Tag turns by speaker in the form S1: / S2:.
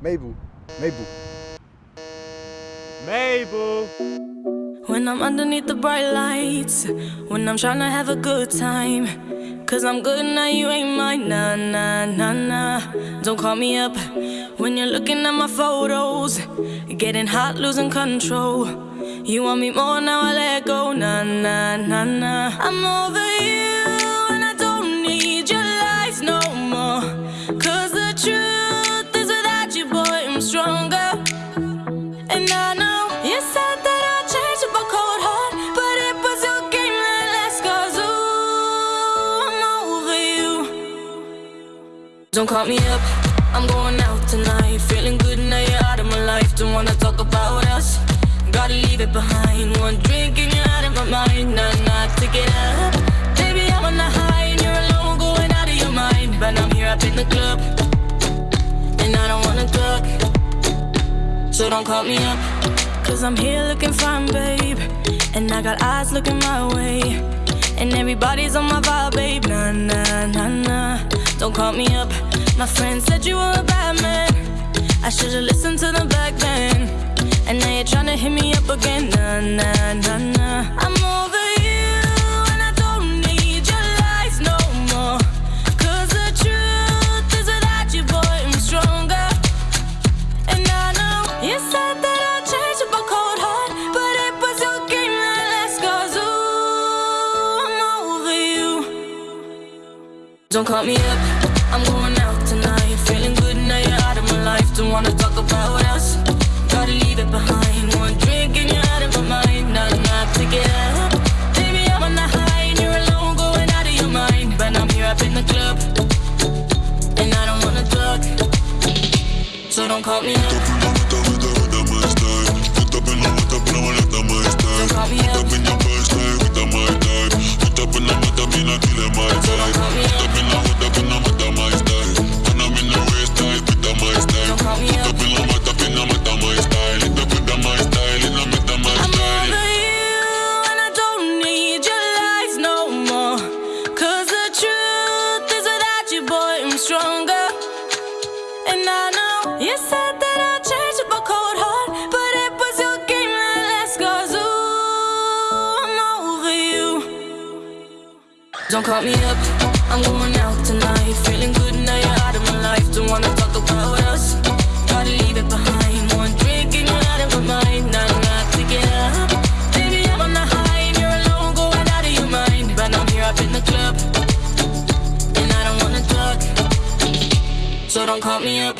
S1: Mabel, Mabel.
S2: Mabel.
S3: When I'm underneath the bright lights, when I'm trying to have a good time. Cause I'm good now, you ain't mine. Nah, nah, nah, nah. Don't call me up when you're looking at my photos. Getting hot, losing control. You want me more now, I let go. Nah, nah, nah, nah. I'm over Don't call me up, I'm going out tonight. Feeling good now you're out of my life. Don't wanna talk about us. Gotta leave it behind. One drink and you're out of my mind. Nah, nah, take it up. Baby, I'm on the high and you're alone, going out of your mind. But I'm here up in the club, and I don't wanna talk. So don't call me up. Cause I'm here looking fine, babe. And I got eyes looking my way. And everybody's on my vibe, babe. Nah, nah, nah, nah. Don't call me up. My friend said you were a bad man. I should've listened to them back then. And now you're trying to hit me up again. Nah, nah, nah, nah. I'm over you. And I don't need your lies no more. Cause the truth is without you, boy, I'm stronger. And I know you said that I'd change up a cold heart, but it was your game that last. Cause ooh, I'm over you. Don't call me up, I'm going out wanna talk about us. Gotta leave it behind. One drink and you're out of my mind. Nah, nah, take it up. Baby, I'm on the high and you're alone, going out of your mind. But I'm here up in the club, and I don't wanna talk. So don't call me up. Don't call me up, I'm going out tonight. Feeling good now you're out of my life. Don't wanna talk about us. Gotta leave it behind. One drink and you're out of my mind. Nah, take it up. Baby, I'm on the high and you're alone, going out of your mind. But I'm here up in the club, and I don't wanna talk. So don't call me up.